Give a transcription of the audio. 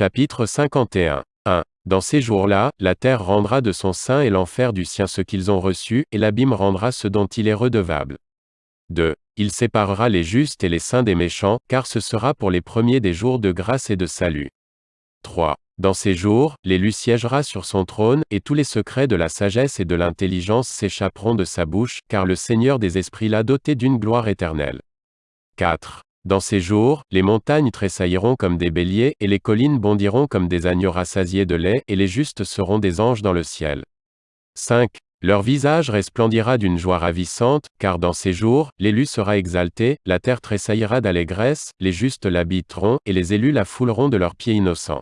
Chapitre 51. 1. Dans ces jours-là, la terre rendra de son sein et l'enfer du sien ce qu'ils ont reçu, et l'abîme rendra ce dont il est redevable. 2. Il séparera les justes et les saints des méchants, car ce sera pour les premiers des jours de grâce et de salut. 3. Dans ces jours, l'élu siégera sur son trône, et tous les secrets de la sagesse et de l'intelligence s'échapperont de sa bouche, car le Seigneur des esprits l'a doté d'une gloire éternelle. 4. Dans ces jours, les montagnes tressailliront comme des béliers, et les collines bondiront comme des agneaux rassasiés de lait, et les justes seront des anges dans le ciel. 5. Leur visage resplendira d'une joie ravissante, car dans ces jours, l'élu sera exalté, la terre tressaillira d'allégresse, les justes l'habiteront, et les élus la fouleront de leurs pieds innocents.